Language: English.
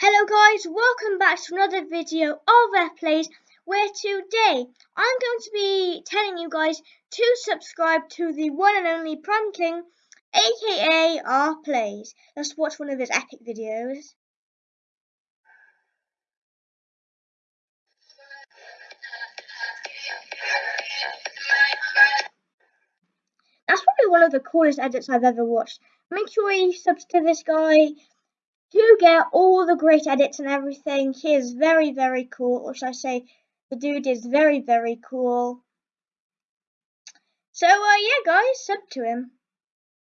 Hello guys, welcome back to another video of F Plays where today I'm going to be telling you guys to subscribe to the one and only Prime King aka R Plays. Let's watch one of his epic videos. That's probably one of the coolest edits I've ever watched. Make sure you subscribe to this guy to get all the great edits and everything. He is very, very cool. Or should I say, the dude is very, very cool. So, uh, yeah, guys, sub to him.